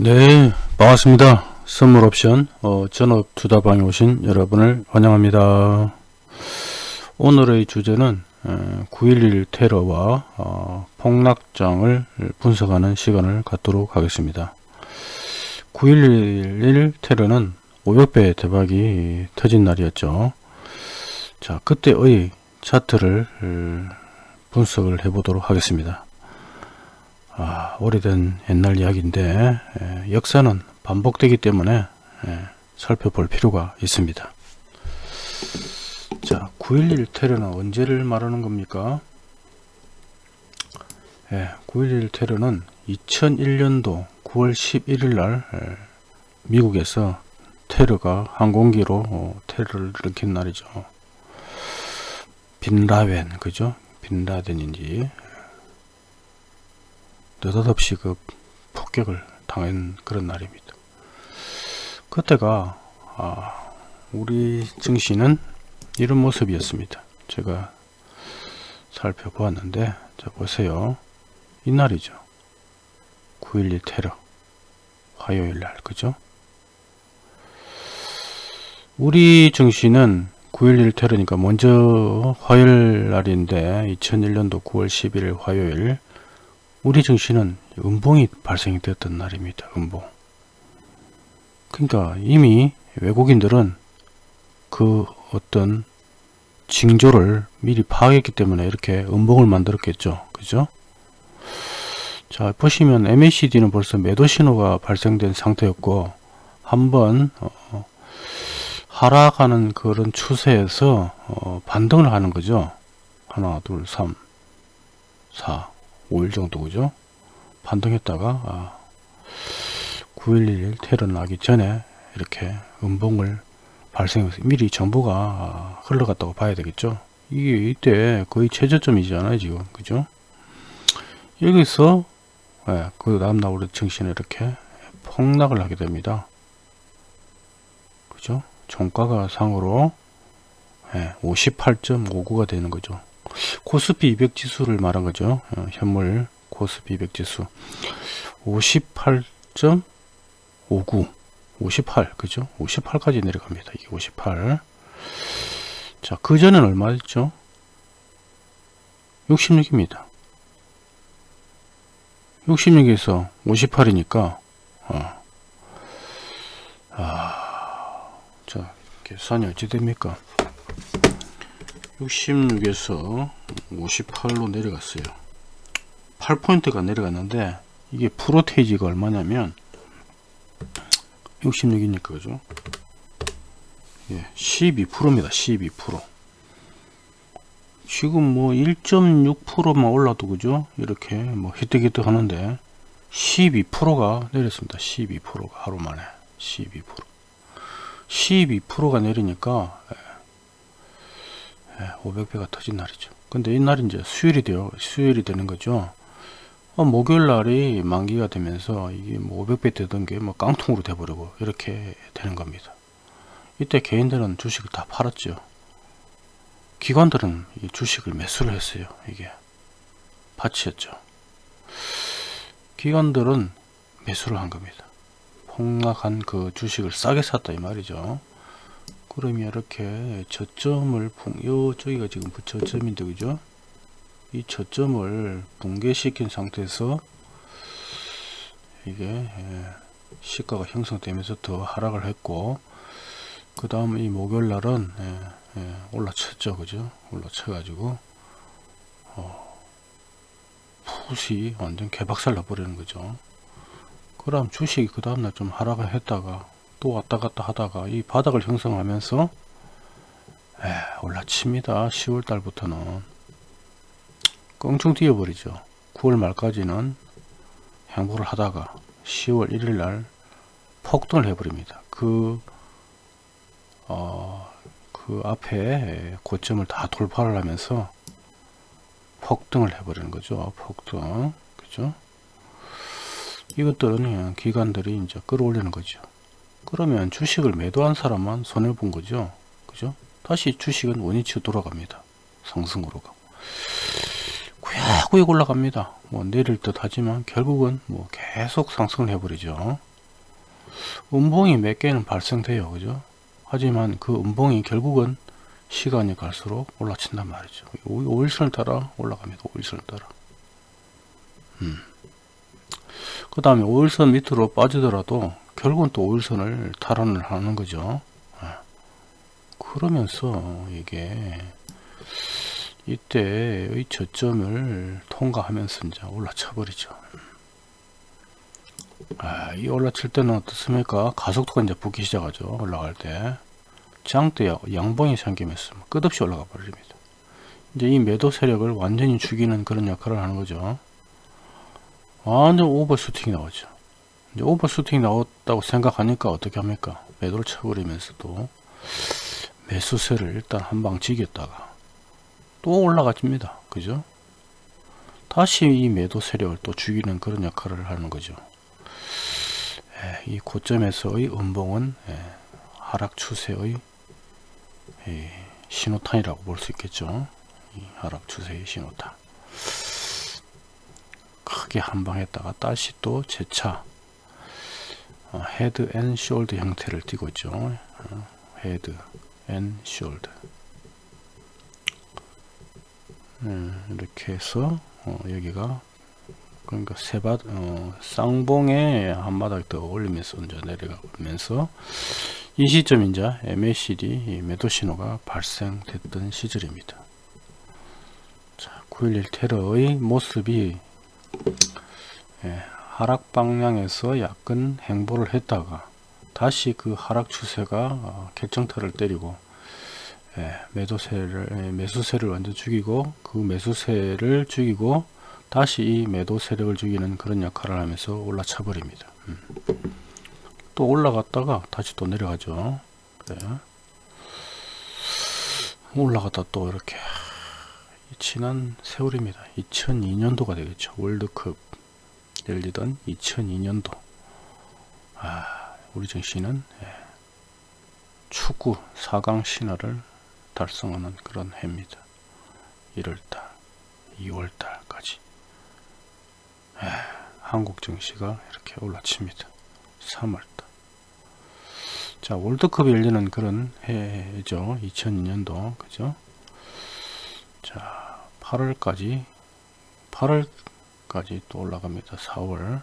네 반갑습니다. 선물옵션 어, 전업투자방에 오신 여러분을 환영합니다. 오늘의 주제는 9.11 테러와 어, 폭락장을 분석하는 시간을 갖도록 하겠습니다. 9.11 테러는 500배 대박이 터진 날이었죠. 자 그때의 차트를 분석을 해 보도록 하겠습니다 아, 오래된 옛날 이야기인데 에, 역사는 반복되기 때문에 에, 살펴볼 필요가 있습니다. 자, 9.11 테러는 언제를 말하는 겁니까? 예, 9.11 테러는 2001년도 9월 11일 날 에, 미국에서 테러가 항공기로 어, 테러를 일으킨 날이죠. 빈라웬 그죠? 빈라덴인지 느닷없이 그 폭격을 당한 그런 날입니다. 그때가 아, 우리 증시는 이런 모습이었습니다. 제가 살펴보았는데 자 보세요. 이날이죠. 9.12 테러 화요일날 그죠? 우리 증시는 9.11 테러니까 먼저 화요일 날인데 2001년도 9월 11일 화요일 우리 증시는 음봉이 발생이 되었던 날입니다. 음봉. 그러니까 이미 외국인들은 그 어떤 징조를 미리 파악했기 때문에 이렇게 음봉을 만들었겠죠. 그죠? 자 보시면 MACD는 벌써 매도 신호가 발생된 상태였고 한번 어, 하락하는 그런 추세에서 어, 반등을 하는 거죠. 하나 둘 삼 사 5일 정도 그죠? 반등했다가 아, 9.11 테러 나기 전에 이렇게 음봉을 발생해서 미리 정보가 아, 흘러갔다고 봐야 되겠죠? 이게 이때 거의 최저점이잖아요 지금. 그죠? 여기서 예, 그 다음날 우리 증시는 이렇게 폭락을 하게 됩니다. 그죠? 종가가 상으로 예, 58.59가 되는 거죠 코스피 200 지수를 말한 거죠. 어, 현물 코스피 200 지수 58.59 58 그죠? 58까지 내려갑니다. 이게 58 자, 그 전엔 얼마였죠? 66입니다. 66에서 58이니까 어. 아, 자, 계산이 어찌 됩니까? 66에서 58로 내려갔어요. 8포인트가 내려갔는데 이게 프로테이지가 얼마냐면 66이니까 그죠? 예, 12%입니다. 12% 지금 뭐 1.6%만 올라도 그죠? 이렇게 뭐 히트히트 하는데 12%가 내렸습니다. 12%가 하루 만에. 12% 12%가 내리니까 500배가 터진 날이죠. 근데 이날 이제 수요일이 되어 수요일이 되는 거죠. 어, 목요일 날이 만기가 되면서 이게 뭐 500배 되던 게 뭐 깡통으로 돼버리고 이렇게 되는 겁니다. 이때 개인들은 주식을 다 팔았죠. 기관들은 이 주식을 매수를 했어요. 이게 파치였죠. 기관들은 매수를 한 겁니다. 폭락한 그 주식을 싸게 샀다 이 말이죠. 그러면 이렇게 저점을 요 저기가 지금 저점인데 그죠? 이 저점을 붕괴시킨 상태에서 이게 예, 시가가 형성되면서 더 하락을 했고 그 다음 이 목요일 날은 예, 예, 올라쳤죠 그죠? 올라쳐 가지고 어, 푸시 완전 개박살 나버리는 거죠. 그럼 주식이 그 다음날 좀 하락을 했다가 또 왔다 갔다 하다가 이 바닥을 형성하면서 에, 올라칩니다. 10월 달부터는. 껑충 뛰어버리죠. 9월 말까지는 행보를 하다가 10월 1일 날 폭등을 해버립니다. 그, 어, 그 앞에 고점을 다 돌파를 하면서 폭등을 해버리는 거죠. 폭등. 그죠? 이것들은 기관들이 이제 끌어올리는 거죠 그러면 주식을 매도한 사람만 손해본 거죠. 그죠? 다시 주식은 원위치로 돌아갑니다. 상승으로 가고. 구역구역 올라갑니다. 뭐 내릴 듯 하지만 결국은 뭐 계속 상승을 해버리죠. 음봉이 몇 개는 발생돼요 그죠 하지만 그 음봉이 결국은 시간이 갈수록 올라친단 말이죠 5일선을 따라 올라갑니다 5일선을 따라 음. 그 다음에 5일선 밑으로 빠지더라도 결국은 또 5일선을 탈환을 하는 거죠. 아. 그러면서 이게 이때의 저점을 통과하면서 이제 올라쳐 버리죠. 아, 이 올라칠 때는 어떻습니까? 가속도가 이제 붙기 시작하죠 올라갈 때. 장대 양봉이 생기면서 끝없이 올라가 버립니다. 이제 이 매도 세력을 완전히 죽이는 그런 역할을 하는 거죠. 완전 오버슈팅이 나오죠 이제 오버슈팅이 나왔다고 생각하니까 어떻게 합니까? 매도를 쳐버리면서도 매수세를 일단 한방 지겼다가 또 올라가집니다. 그죠? 다시 이 매도 세력을 또 죽이는 그런 역할을 하는 거죠. 예, 이 고점에서의 음봉은 예, 하락 추세의 예, 신호탄이라고 볼 수 있겠죠. 이 하락 추세의 신호탄. 크게 한방 했다가 다시 또 재차 어, head and shoulder 형태를 띠고 있죠 어, head and shoulder 음, 이렇게 해서 어, 여기가 그러니까 세바 어, 쌍봉에 한 바닥 더 올리면서 이제 내려가면서 이 시점 이제 MACD 매도 신호가 발생됐던 시절입니다. 자, 911 테러의 모습이 예, 하락 방향에서 약간 행보를 했다가 다시 그 하락 추세가 어, 결정타를 때리고 예, 매도세를 예, 매수세를 완전 죽이고 그 매수세를 죽이고 다시 이 매도 세력을 죽이는 그런 역할을 하면서 올라차 버립니다. 음. 또 올라갔다가 다시 또 내려가죠. 그래. 올라갔다 또 이렇게 지난 세월입니다. 2002년도가 되겠죠. 월드컵 열리던 2002년도. 아, 우리 예, 축구 4강 신화를 달성하는 그런 해입니다. 1월달 2월달까지. 예, 한국 증시가 이렇게 올라칩니다. 3월달. 자 월드컵이 열리는 그런 해죠. 2002년도. 그죠? 자 8월까지. 8월 까지 또 올라갑니다. 4월.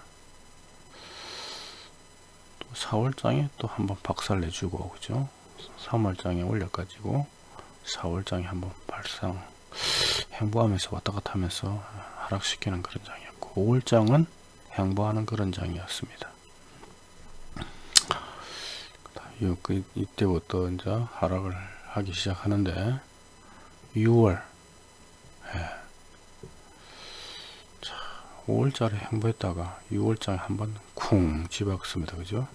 또 4월장에 또 한번 박살 내주고 그죠? 3월장에 올려 가지고 4월장에 한번 발상. 행보하면서 왔다갔다 하면서 하락시키는 그런 장이었고 5월장은 행보하는 그런 장이었습니다. 그 이때부터 이제 하락을 하기 시작하는데 6월. 예. 자 5월달에 행보했다가 6월장에 한번 쿵 집었습니다. 그죠?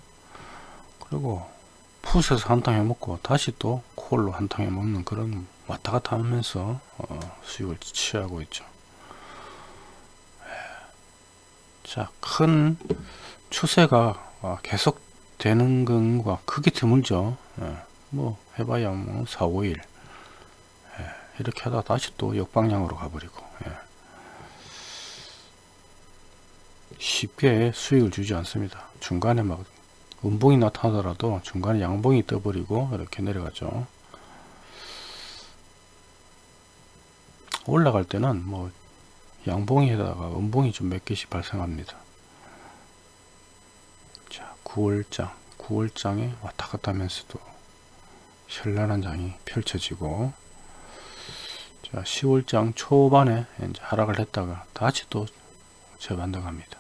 그리고 푸스에서 한탕 해먹고 다시 또 콜로 한탕 해먹는 그런 왔다갔다 하면서 어, 수익을 취하고 있죠. 예. 자큰 추세가 어, 계속 되는 건가 크게 드물죠. 예, 뭐 해봐야 뭐 4, 5일. 예, 이렇게 하다 다시 또 역방향으로 가버리고 예. 쉽게 수익을 주지 않습니다. 중간에 막 음봉이 나타나더라도 중간에 양봉이 떠버리고 이렇게 내려가죠. 올라갈 때는 뭐 양봉에다가 음봉이 좀 몇 개씩 발생합니다. 9월장. 9월장에 왔다 갔다 하면서도 현란한 장이 펼쳐지고 자 10월장 초반에 이제 하락을 했다가 다시 또 재반등합니다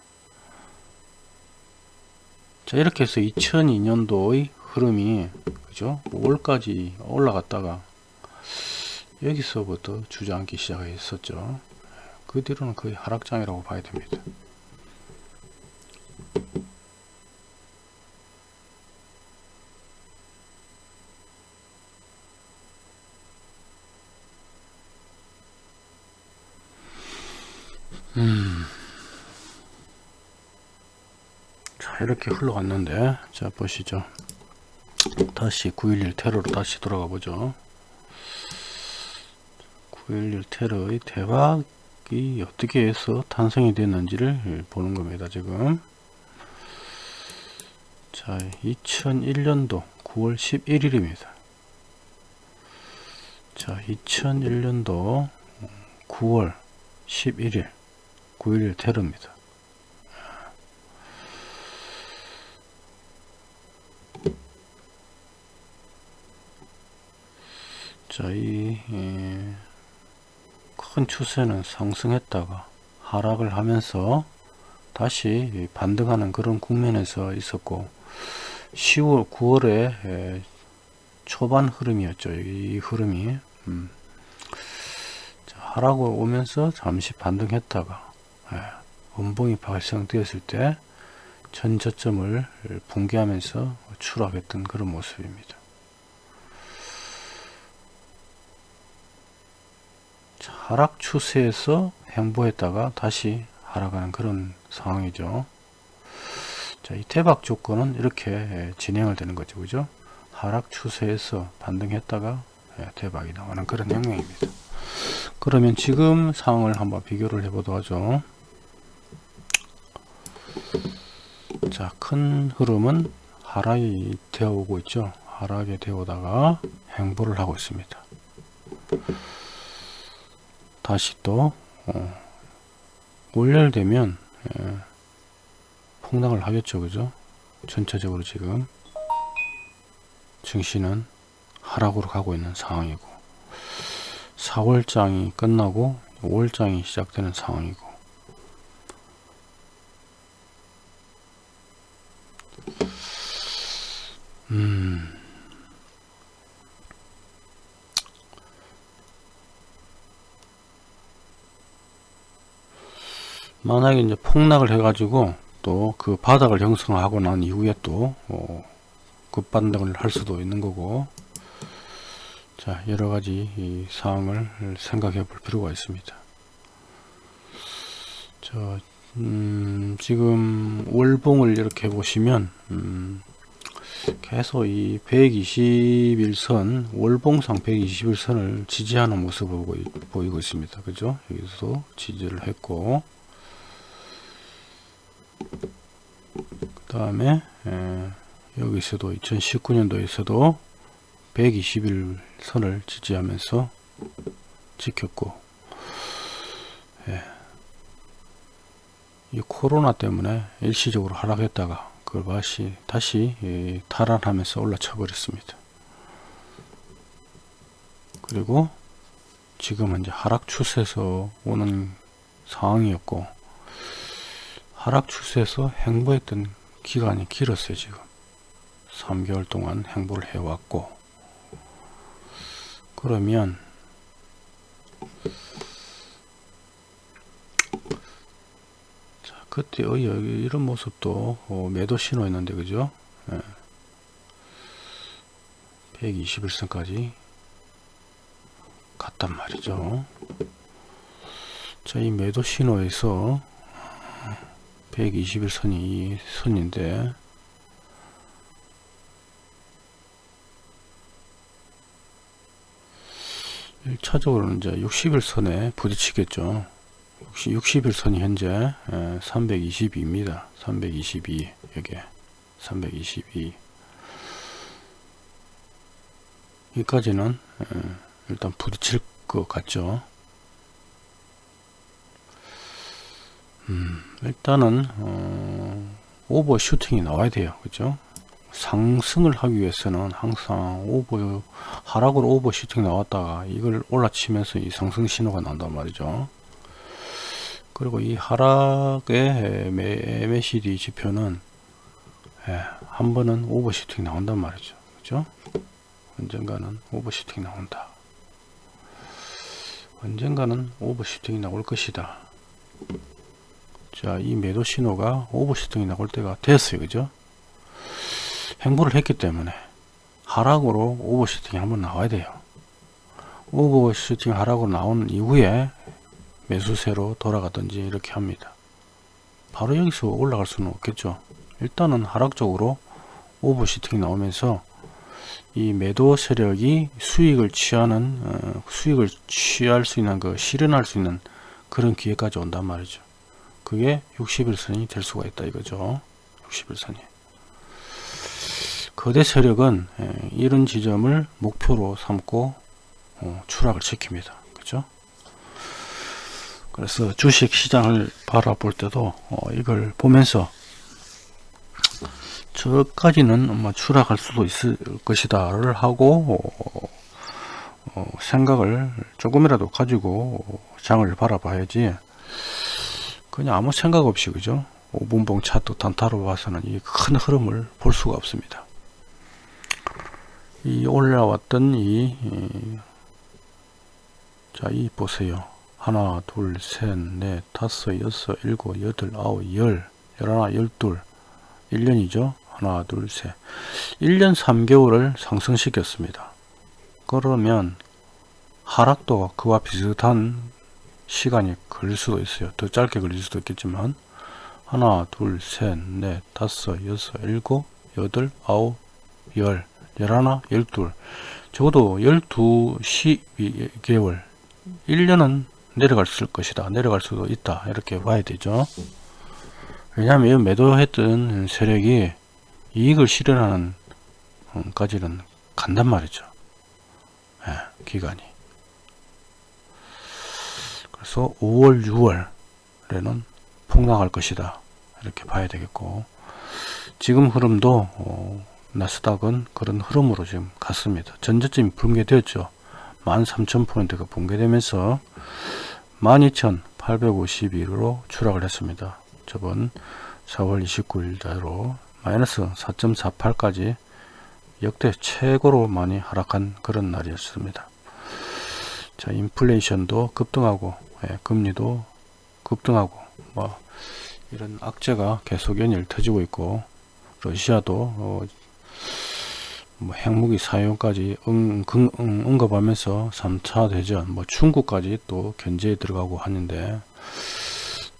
자 이렇게 해서 2002년도의 흐름이 그죠? 5월까지 올라갔다가 여기서부터 주저앉기 시작했었죠. 그 뒤로는 거의 하락장이라고 봐야 됩니다 이렇게 흘러갔는데. 자 보시죠. 다시 9.11 테러로 다시 돌아가 보죠. 9.11 테러의 대박이 어떻게 해서 탄생이 됐는지를 보는 겁니다 지금. 자 2001년도 9월 11일입니다. 자 2001년도 9월 11일 9일 테러입니다 자이 큰 추세는 상승했다가 하락을 하면서 다시 반등하는 그런 국면에서 있었고 10월 9월에 초반 흐름이었죠. 이 흐름이. 음. 자, 하락을 오면서 잠시 반등했다가 예, 음봉이 발생되었을 때 전저점을 붕괴하면서 추락했던 그런 모습입니다 자, 하락 추세에서 행보했다가 다시 하락하는 그런 상황이죠. 자, 이 대박 조건은 이렇게 진행을 되는 거죠. 그죠? 하락 추세에서 반등했다가 대박이 나오는 그런 영역입니다. 그러면 지금 상황을 한번 비교를 해보도록 하죠. 자, 큰 흐름은 하락이 되어 오고 있죠. 하락에 되어 오다가 행보를 하고 있습니다. 다시 또 어, 월요되면 예, 폭락을 하겠죠. 그죠? 전체적으로 지금 증시는 하락으로 가고 있는 상황이고 4월장이 끝나고 5월장이 시작되는 상황이고 만약에 이제 폭락을 해가지고 또 그 바닥을 형성하고 난 이후에 또 어, 급반등을 할 수도 있는 거고. 자 여러가지 이 사항을 생각해 볼 필요가 있습니다. 저 음, 지금 월봉을 이렇게 보시면 음, 계속 이 121선 월봉상 121선을 지지하는 모습을 보이고 있습니다. 그죠? 여기서 지지를 했고 그 다음에 여기서도 2019년도에서도 120일 선을 지지하면서 지켰고 예. 이 코로나 때문에 일시적으로 하락했다가 그걸 다시 다시 예, 탈환하면서 올라쳐 버렸습니다 그리고 지금은 이제 하락 추세에서 오는 상황이었고 하락 추세에서 행보했던 기간이 길었어요 지금. 3개월 동안 행보를 해왔고. 그러면 자 그때 어, 이런 모습도 어, 매도 신호였는데 그죠? 예. 121선까지 갔단 말이죠. 자 이 매도 신호에서 121선이 이 선인데 일차적으로는 이제 60일선에 부딪히겠죠. 60일선이 현재 322입니다. 322 여기 322 여기까지는 일단 부딪힐 것 같죠. 음, 일단은 어, 오버슈팅이 나와야 돼요. 그죠? 상승을 하기 위해서는 항상 오버 하락으로 오버슈팅 나왔다가 이걸 올라치면서 이 상승 신호가 난단 말이죠. 그리고 이 하락의 MACD 지표는 예, 한 번은 오버슈팅 나온단 말이죠. 그죠? 언젠가는 오버슈팅 나온다. 언젠가는 오버슈팅이 나올 것이다 자, 이 매도 신호가 오버슈팅이 나올 때가 됐어요. 그죠? 행보를 했기 때문에 하락으로 오버슈팅이 한번 나와야 돼요. 오버슈팅 하락으로 나온 이후에 매수세로 돌아가든지 이렇게 합니다. 바로 여기서 올라갈 수는 없겠죠. 일단은 하락적으로 오버슈팅이 나오면서 이 매도 세력이 수익을 취하는 어, 수익을 취할 수 있는 그 실현할 수 있는 그런 기회까지 온단 말이죠. 그게 60일선이 될 수가 있다 이거죠 60일선이 거대 세력은 예, 이런 지점을 목표로 삼고 어, 추락을 시킵니다. 그죠? 그래서 주식 시장을 바라볼 때도 어, 이걸 보면서 저까지는 추락할 수도 있을 것이다를 하고 어, 어, 생각을 조금이라도 가지고 장을 바라봐야지 그냥 아무 생각 없이 그죠 5분봉 차트 단타로 봐서는 이 큰 흐름을 볼 수가 없습니다 이 올라왔던 이, 이 자, 이 보세요. 하나, 둘, 셋, 넷, 다섯, 여섯, 일곱, 여덟, 아홉, 열, 열하나, 열둘. 1년이죠. 하나, 둘, 셋. 1년 3개월을 상승시켰습니다. 그러면 하락도 그와 비슷한 시간이 걸릴 수도 있어요. 더 짧게 걸릴 수도 있겠지만 하나, 둘, 셋, 넷, 다섯, 여섯, 일곱, 여덟, 아홉, 열, 열하나, 열둘. 적어도 열두, 십개월 1년은 내려갈 것이다. 내려갈 수도 있다. 이렇게 봐야 되죠. 왜냐하면 매도했던 세력이 이익을 실현하는 까지는 간단 말이죠. 예, 기간이. 그래서 5월, 6월에는 폭락할 것이다. 이렇게 봐야 되겠고 지금 흐름도 어, 나스닥은 그런 흐름으로 지금 갔습니다. 전저점이 붕괴되었죠. 13,000포인트가 붕괴되면서 12,851으로 추락을 했습니다. 저번 4월 29일자로 마이너스 4.48까지 역대 최고로 많이 하락한 그런 날이었습니다. 자, 인플레이션도 급등하고 예, 금리도 급등하고 뭐 이런 악재가 계속 연일 터지고 있고 러시아도 어, 뭐 핵무기 사용까지 응, 응, 응, 언급하면서 3차 대전 뭐 중국까지 또 견제에 들어가고 하는데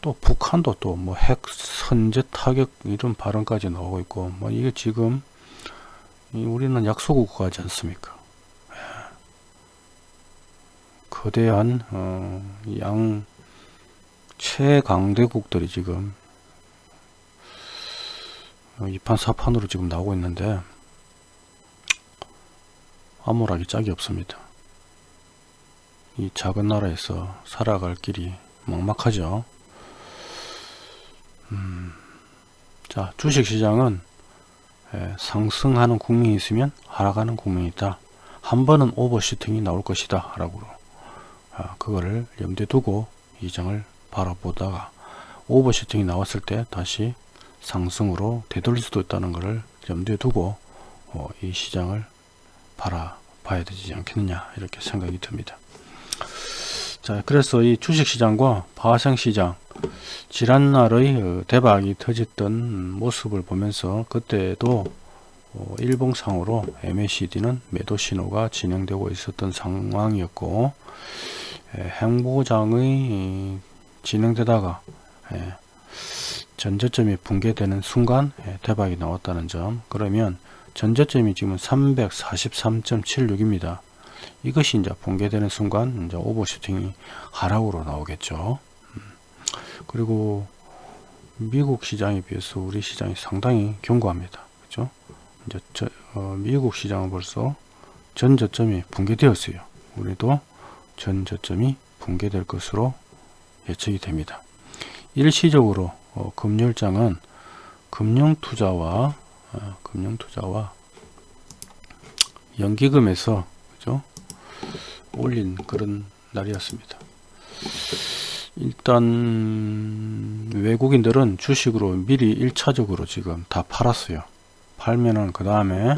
또 북한도 또 뭐 핵 선제 타격 이런 발언까지 나오고 있고 뭐 이게 지금 우리는 약소국가지 않습니까 예. 거대한 어, 양 최강대국들이 지금 이판 사판으로 지금 나오고 있는데 암울하기 짝이 없습니다. 이 작은 나라에서 살아갈 길이 막막하죠. 음, 자 주식시장은 예, 상승하는 국민이 있으면 하락하는 국민이 있다. 한 번은 오버슈팅이 나올 것이다. 라고 아, 그거를 염두에 두고 이 장을 바라보다가 오버슈팅이 나왔을 때 다시 상승으로 되돌릴 수도 있다는 것을 염두에 두고 어, 이 시장을 바라봐야 되지 않겠느냐 이렇게 생각이 듭니다. 자 그래서 이 주식시장과 파생시장 지난날의 어, 대박이 터졌던 모습을 보면서 그때도 어, 일봉상으로 MACD는 매도 신호가 진행되고 있었던 상황이었고 행보장의 진행되다가 전저점이 붕괴되는 순간 대박이 나왔다는 점 그러면 전저점이 지금 343.76입니다. 이것이 이제 붕괴되는 순간 이제 오버슈팅이 하락으로 나오겠죠. 음. 그리고 미국 시장에 비해서 우리 시장이 상당히 견고합니다. 이제 저, 어, 미국 시장은 벌써 전 저점이 붕괴되었어요. 우리도 전 저점이 붕괴될 것으로 예측이 됩니다. 일시적으로 어, 금요일장은 금융투자와 어, 금융투자와 연기금에서 그죠 올린 그런 날이었습니다. 일단 외국인들은 주식으로 미리 1차적으로 지금 다 팔았어요. 팔면은 그 다음에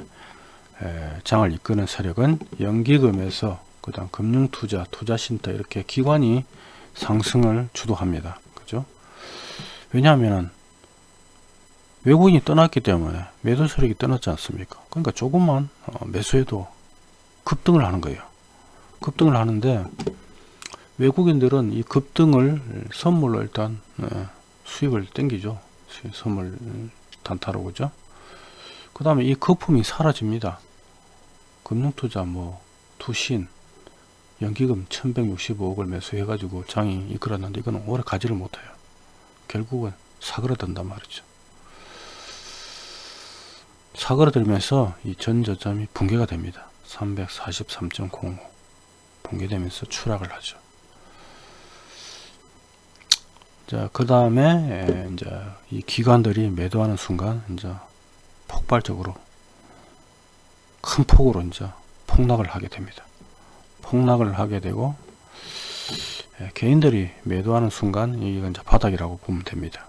장을 이끄는 세력은 연기금에서 그 다음 금융투자, 투자신터 이렇게 기관이 상승을 주도합니다. 그죠? 왜냐하면 외국인이 떠났기 때문에 매도 세력이 떠났지 않습니까? 그러니까 조금만 어, 매수해도 급등을 하는 거예요. 급등을 하는데 외국인들은 이 급등을 선물로 일단 네, 수익을 땡기죠. 선물 단타로 그죠? 그 다음에 이 거품이 사라집니다. 금융투자 뭐 투신 연기금 1165억을 매수해 가지고 장이 이끌었는데 이거는 오래 가지를 못해요. 결국은 사그라든단 말이죠. 사그러들면서 이 전저점이 붕괴가 됩니다. 343.05 붕괴되면서 추락을 하죠. 자, 그 다음에 이제 이 기관들이 매도하는 순간 이제 폭발적으로 큰 폭으로 이제 폭락을 하게 됩니다. 폭락을 하게 되고 예, 개인들이 매도하는 순간 이게 이제 바닥이라고 보면 됩니다.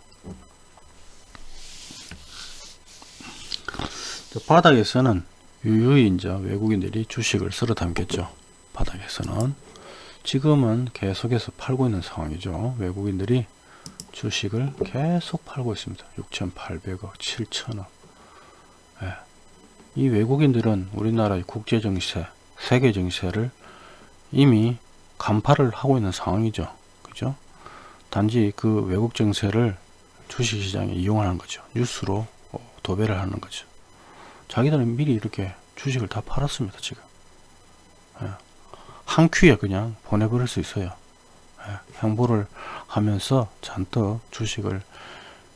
바닥에서는 유유히 이제 외국인들이 주식을 쓸어 담겠죠. 바닥에서는 지금은 계속해서 팔고 있는 상황이죠. 외국인들이 주식을 계속 팔고 있습니다. 6,800억, 7천억. 예. 이 외국인들은 우리나라의 국제 정세, 세계 정세를 이미 간파를 하고 있는 상황이죠. 그죠? 단지 그 외국 정세를 주식시장에 이용하는 거죠. 뉴스로 어, 도배를 하는 거죠. 자기들은 미리 이렇게 주식을 다 팔았습니다. 지금. 예. 한 큐에 그냥 보내버릴 수 있어요. 예. 행보를 하면서 잔뜩 주식을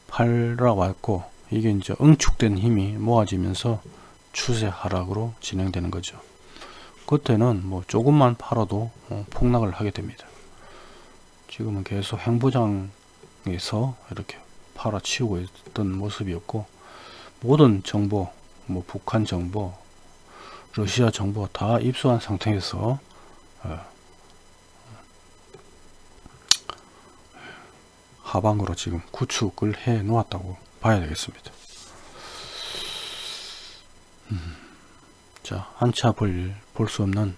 팔러 왔고 이게 이제 응축된 힘이 모아지면서 추세 하락으로 진행되는 거죠. 그때는 뭐 조금만 팔아도 어, 폭락을 하게 됩니다. 지금은 계속 행보장에서 이렇게 팔아치우고 있던 모습이었고 모든 정보, 뭐 북한 정보, 러시아 정보 다 입수한 상태에서 어, 하방으로 지금 구축을 해 놓았다고 봐야 되겠습니다. 음, 자, 한차 볼수 없는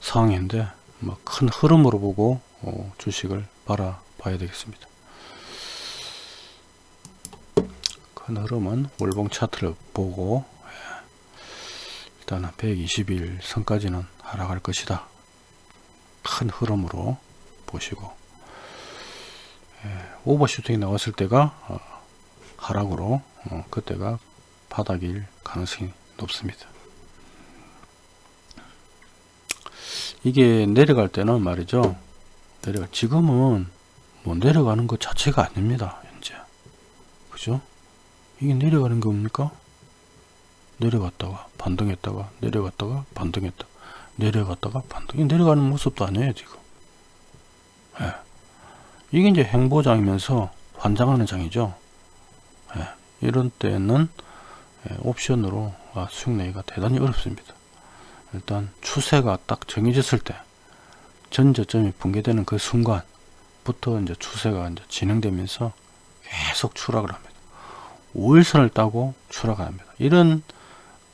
상황인데, 뭐 큰 흐름으로 보고 어, 주식을 바라봐야 되겠습니다. 큰 흐름은 월봉 차트를 보고 예, 일단은 120일 선까지는 하락할 것이다. 큰 흐름으로 보시고 예, 오버슈팅이 나왔을 때가 어, 하락으로 어, 그때가 바닥일 가능성이 높습니다. 이게 내려갈 때는 말이죠. 내려가 지금은 뭐 내려가는 것 자체가 아닙니다. 현재 그죠? 이게 내려가는 겁니까? 내려갔다가 반등했다가 내려갔다가 반등했다 내려갔다가 반등 내려가는 모습도 아니에요 지금. 예. 이게 이제 행보장이면서 환장하는 장이죠. 예. 이런 때는 예, 옵션으로 아, 수익 내기가 대단히 어렵습니다. 일단 추세가 딱 정해졌을 때 전저점이 붕괴되는 그 순간부터 이제 추세가 이제 진행되면서 계속 추락을 합니다. 5일선을 따고 추락을 합니다. 이런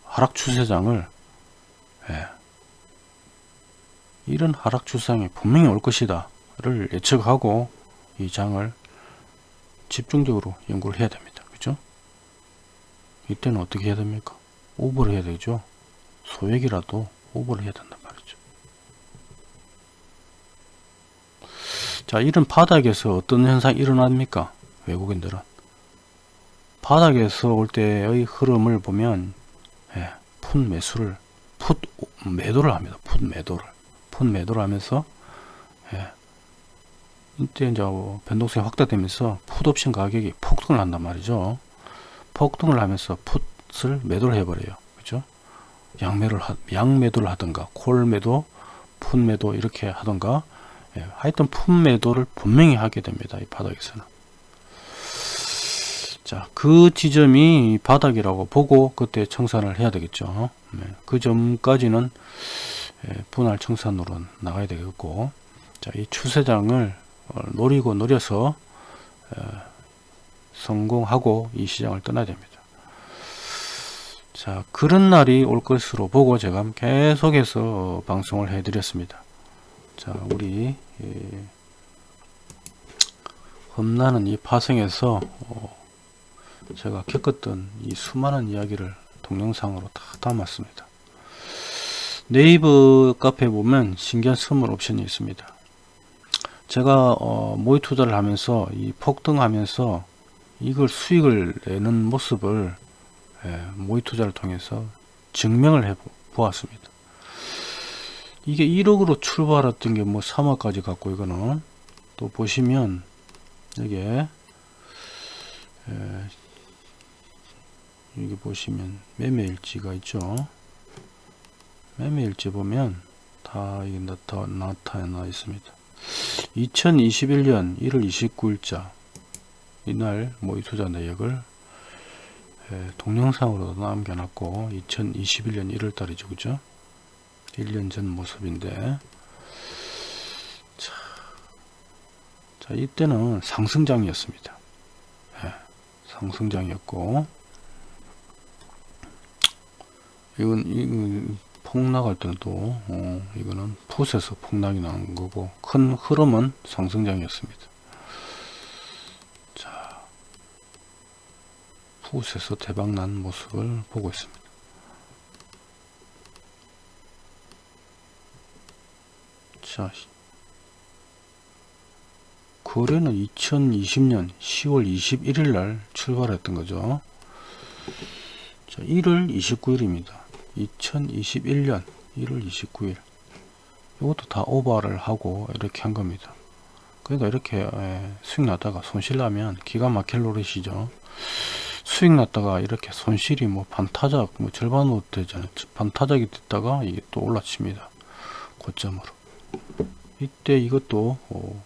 하락 추세장을 예, 이런 하락 추세장이 분명히 올 것이다 를 예측하고 이 장을 집중적으로 연구를 해야 됩니다. 이때는 어떻게 해야 됩니까? 오버를 해야 되죠. 소액이라도 오버를 해야 된단 말이죠. 자, 이런 바닥에서 어떤 현상이 일어납니까? 외국인들은. 바닥에서 올 때의 흐름을 보면, 예, 풋 매수를, 풋 매도를 합니다. 풋 매도를. 풋 매도를 하면서, 예, 이때 이제 변동성이 확대되면서 풋 옵션 가격이 폭등을 한단 말이죠. 폭등을 하면서 풋을 매도를 해버려요. 그죠? 양매를 하, 양매도를 하든가 콜 매도, 풋 매도 이렇게 하든가 예, 하여튼 풋 매도를 분명히 하게 됩니다. 이 바닥에서는. 자, 그 지점이 바닥이라고 보고 그때 청산을 해야 되겠죠. 네, 그 점까지는 예, 분할 청산으로 나가야 되겠고, 자, 이 추세장을 어, 노리고 노려서 에, 성공하고 이 시장을 떠나야 됩니다. 자, 그런 날이 올 것으로 보고 제가 계속해서 방송을 해 드렸습니다. 자, 우리 예, 험나는 이 파생에서 어, 제가 겪었던 이 수많은 이야기를 동영상으로 다 담았습니다. 네이버 카페에 보면 신기한 선물 옵션이 있습니다. 제가 어, 모의 투자를 하면서 이 폭등하면서 이걸 수익을 내는 모습을 예, 모의 투자를 통해서 증명을 해 보았습니다. 이게 1억으로 출발했던 게 뭐 3억까지 갔고 이거는 또 보시면 여기에 예, 여기 보시면 매매일지가 있죠. 매매일지 보면 다 이게 나타, 나타나 있습니다. 2021년 1월 29일자 이날 모의 투자 내역을 예, 동영상으로 남겨놨고 2021년 1월 달이죠 그죠? 1년 전 모습인데. 자, 자 이때는 상승장이었습니다. 예, 상승장이었고. 이건, 이건 폭락할 때는 또 어, 이거는 풋에서 폭락이 나는 거고 큰 흐름은 상승장이었습니다 풋에서 대박 난 모습을 보고 있습니다. 자 거래는 2020년 10월 21일 날 출발했던 거죠. 자 1월 29일입니다. 2021년 1월 29일. 이것도 다 오버를 하고 이렇게 한 겁니다. 그러니까 이렇게 수익 났다가 손실 나면 기가 막힐 노릇이죠 수익 났다가 이렇게 손실이 뭐 반타작 뭐 절반으로 되잖아요. 반타작이 됐다가 이게 또 올라칩니다. 고점으로. 이때 이것도 어,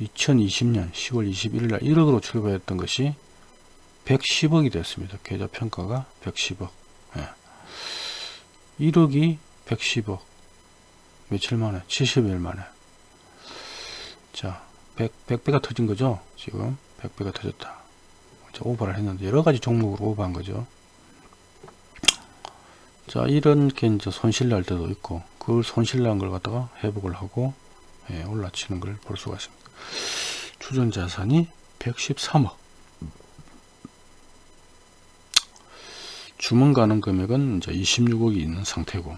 2020년 10월 21일 날 1억으로 출발했던 것이 110억이 됐습니다. 계좌 평가가 110억. 예. 1억이 110억. 며칠 만에 70일 만에. 자 100, 100배가 터진 거죠? 지금 100배가 터졌다 오버를 했는데 여러 가지 종목으로 오버한 거죠. 자 이렇게 이제 손실 날 때도 있고 그걸 손실 난 걸 갖다가 회복을 하고 예, 올라치는 걸 볼 수가 있습니다. 추전 자산이 113억. 주문 가능 금액은 이제 26억이 있는 상태고.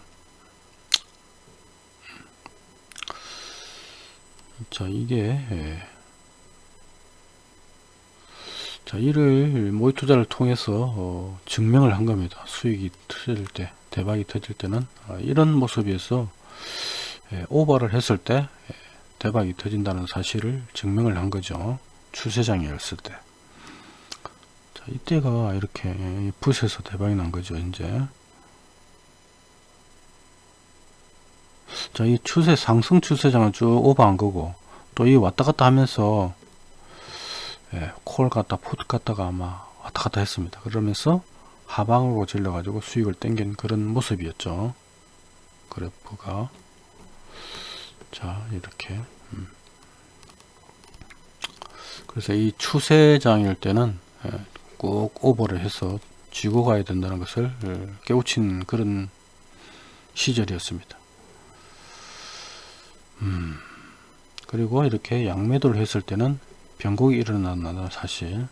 자 이게 예. 자 이를 모의 투자를 통해서 어, 증명을 한 겁니다. 수익이 터질 때 대박이 터질 때는. 어, 이런 모습에서 예, 오버를 했을 때 예, 대박이 터진다는 사실을 증명을 한 거죠. 추세장이었을 때. 자, 이때가 이렇게 붓에서 대박이 난 거죠 이제. 자 이 추세 상승 추세장을 쭉 오버한 거고 또 이 왔다 갔다 하면서 예, 콜 갔다 풋 갔다가 아마 왔다 갔다 했습니다. 그러면서 하방으로 질러 가지고 수익을 땡긴 그런 모습이었죠. 그래프가. 자 이렇게. 음. 그래서 이 추세장일 때는 예, 꼭 오버를 해서 쥐고 가야 된다는 것을 예, 깨우친 그런 시절이었습니다. 음. 그리고 이렇게 양매도를 했을 때는 변곡이 일어난다는 사실?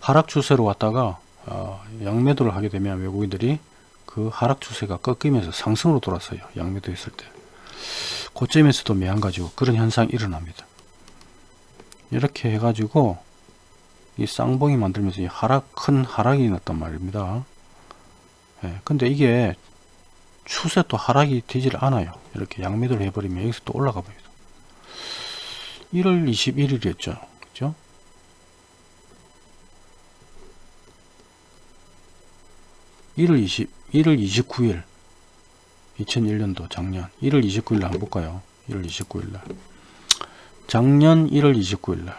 하락 추세로 왔다가 어, 양매도를 하게 되면 외국인들이 그 하락 추세가 꺾이면서 상승으로 돌았어요 양매도 했을 때. 고점에서도 매한 가지고 그런 현상이 일어납니다. 이렇게 해가지고 이 쌍봉이 만들면서 이 하락 큰 하락이 났단 말입니다. 예, 근데 이게 추세 또 하락이 되질 않아요. 이렇게 양매도를 해버리면 여기서 또 올라가 봅니다 1월 21일이었죠. 그죠? 1월 20 1월 29일 2001년도 작년. 1월 29일 날 볼까요? 1월 29일 날. 작년 1월 29일 날.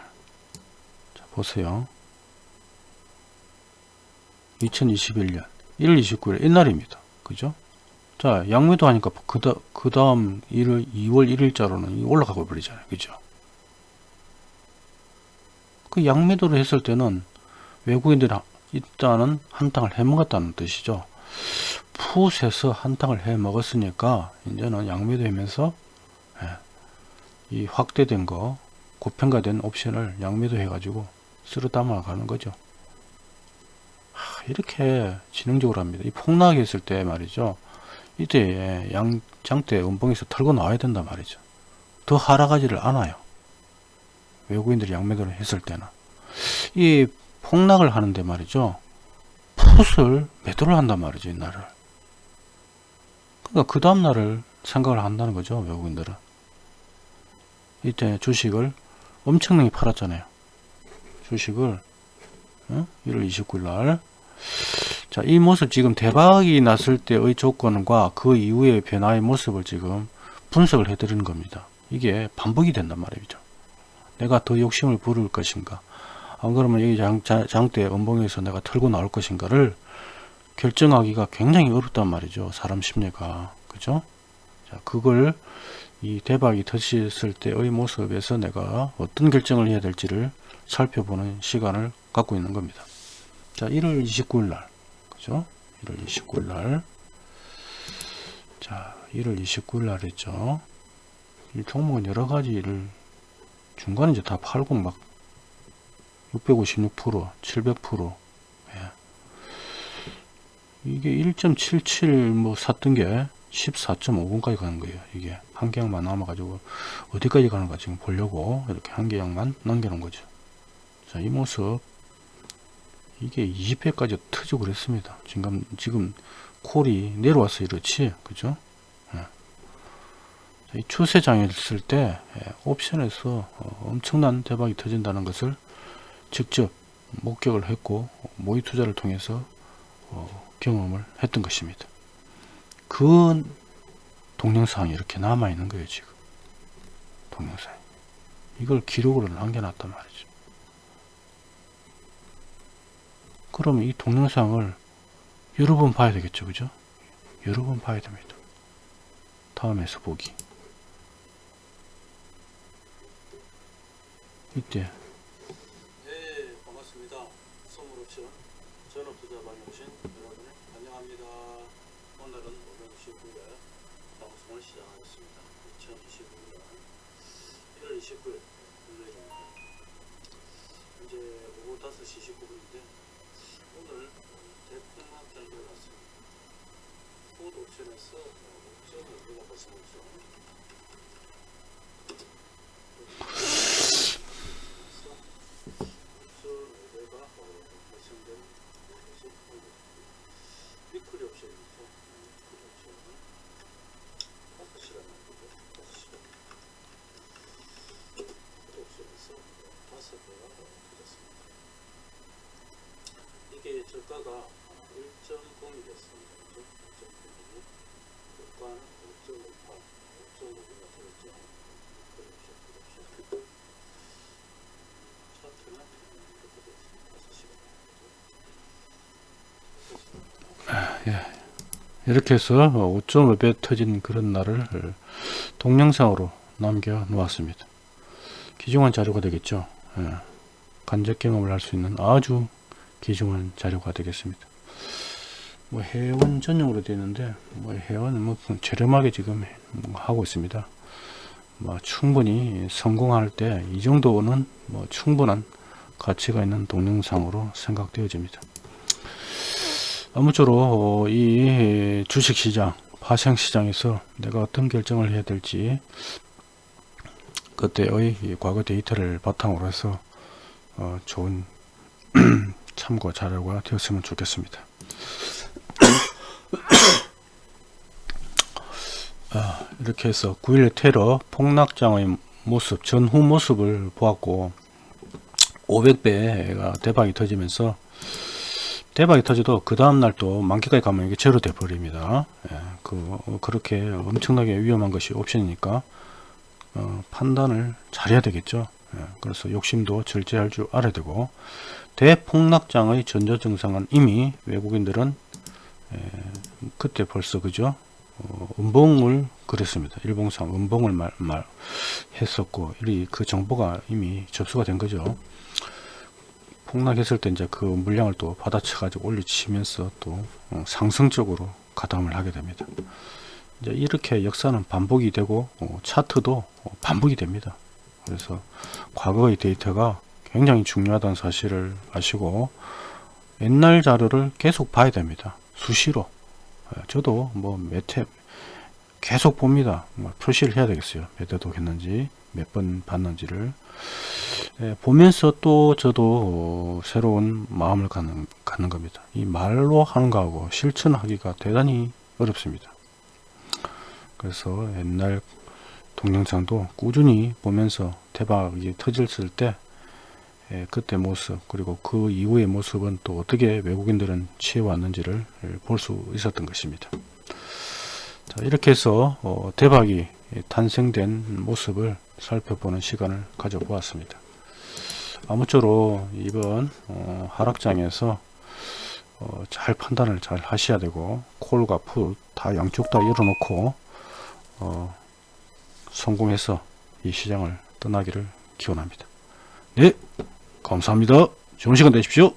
자, 보세요. 2021년. 1월 29일 옛날입니다. 그죠? 자 양매도 하니까 그, 다, 그 다음 1월 2월 1일자로는 올라가고 버리잖아요. 그죠 그 양매도를 했을 때는 외국인들이 일단은 한탕을 해 먹었다는 뜻이죠. 풋에서 한탕을 해 먹었으니까 이제는 양매도 하면서 예, 이 확대된 거 고평가된 옵션을 양매도 해가지고 쓸어 담아 가는 거죠. 하, 이렇게 지능적으로 합니다. 이 폭락이 했을 때 말이죠. 이때 양장대 음봉에서 털고 나와야 된단 말이죠. 더 하락하지를 않아요 외국인들이 양매도를 했을 때는 이 폭락을 하는데 말이죠 풋을 매도를 한단 말이죠 이날을 그러니까 그 다음날을 생각을 한다는 거죠 외국인들은 이때 주식을 엄청나게 팔았잖아요 주식을 어? 1월 29일 날 자, 이 모습 지금 대박이 났을 때의 조건과 그 이후의 변화의 모습을 지금 분석을 해 드리는 겁니다. 이게 반복이 된단 말이죠. 내가 더 욕심을 부를 것인가 안 그러면 여기 장, 장대 음봉에서 내가 털고 나올 것인가를 결정하기가 굉장히 어렵단 말이죠. 사람 심리가. 그죠? 자, 그걸 이 대박이 터졌을 때의 모습에서 내가 어떤 결정을 해야 될지를 살펴보는 시간을 갖고 있는 겁니다. 자, 1월 29일 날. 그죠? 1월 29일 날. 자, 1월 29일 날 했죠. 이 종목은 여러 가지를 중간에 이제 다 팔고 막 656%, 700%, 예. 이게 1.77뭐 샀던 게 14.5분까지 가는 거예요. 이게 한 개양만 남아 가지고 어디까지 가는가 지금 보려고 이렇게 한 개양만 남겨 놓은 거죠. 자, 이 모습 이게 20회까지 터지고 그랬습니다. 지금 지금 콜이 내려와서 이렇지, 그죠? 예. 이 추세 장이었을 때 예, 옵션에서 어, 엄청난 대박이 터진다는 것을 직접 목격을 했고 모의 투자를 통해서 어, 경험을 했던 것입니다. 그 동영상이 이렇게 남아 있는 거예요 지금 동영상 이걸 기록으로 남겨놨단 말이죠. 그러면 이 동영상을 여러 번 봐야 되겠죠 그죠? 여러 번 봐야 됩니다. 다음에서 보기 이때 네, 반갑습니다. 선물옵션 전업투자방에 오신 여러분을 환영합니다. 오늘은 559일 방송을 시작하겠습니다. 2029년 1월 29일 금요일입니다. 현재 오후 5시 19분인데 오늘 결과가 났습니다. 푸드 옵션에서 옵션을 우리가 벗 어났죠. 미크리 옵션이죠. 미크리 옵션은 5시간 남기고 5시간 옵션에서 5배가 터졌습니다. 이게 저가가 1.0이 됐습니다. 1.0이 고가는 5.58, 5.5가 되었죠. 미크리 옵션, 미크리 옵션. 차트는 이렇게 되었습니다. 5시간 남기고 이렇게 해서 5.5배 터진 그런 날을 동영상으로 남겨 놓았습니다. 귀중한 자료가 되겠죠. 예. 간접 경험을 할 수 있는 아주 귀중한 자료가 되겠습니다. 뭐 회원 전용으로 되어 있는데 뭐 회원은 뭐 저렴하게 지금 하고 있습니다. 뭐 충분히 성공할 때 이 정도는 뭐 충분한 가치가 있는 동영상으로 생각되어집니다. 아무쪼록 어, 이 주식시장, 파생시장에서 내가 어떤 결정을 해야 될지 그때의 이 과거 데이터를 바탕으로 해서 어, 좋은 참고 자료가 되었으면 좋겠습니다. 아, 이렇게 해서 9일 테러 폭락장의 모습, 전후 모습을 보았고 500배가 대박이 터지면서 대박이 터져도 그 다음날 또 만기까지 가면 이게 제로 돼 버립니다. 예, 그, 그렇게 엄청나게 위험한 것이 옵션이니까 어, 판단을 잘해야 되겠죠. 예, 그래서 욕심도 절제할 줄 알아야 되고 대폭락장의 전조증상은 이미 외국인들은 예, 그때 벌써 그죠 어, 음봉을 그랬습니다. 일봉상 음봉을 말, 말 했었고 이 그 정보가 이미 접수가 된 거죠. 폭락했을 때 이제 그 물량을 또 받아쳐 가지고 올려치면서 또 어, 상승적으로 가담을 하게 됩니다. 이제 이렇게 역사는 반복이 되고 어, 차트도 어, 반복이 됩니다. 그래서 과거의 데이터가 굉장히 중요하다는 사실을 아시고 옛날 자료를 계속 봐야 됩니다. 수시로. 예, 저도 뭐 몇회 계속 봅니다. 뭐 표시를 해야 되겠어요. 몇 회 독 했는지 몇 번 봤는지를 예, 보면서 또 저도 어, 새로운 마음을 갖는, 갖는 겁니다. 이 말로 하는 거하고 실천하기가 대단히 어렵습니다. 그래서 옛날 동영상도 꾸준히 보면서 대박이 터졌을 때 예, 그때 모습 그리고 그 이후의 모습은 또 어떻게 외국인들은 취해왔는지를 볼 수 있었던 것입니다. 자, 이렇게 해서 어, 대박이 탄생된 모습을 살펴보는 시간을 가져보았습니다. 아무쪼록 이번 어, 하락장에서 어, 잘 판단을 잘 하셔야 되고 콜과 풋 다 양쪽 다 열어놓고 어, 성공해서 이 시장을 떠나기를 기원합니다. 네, 감사합니다. 좋은 시간 되십시오.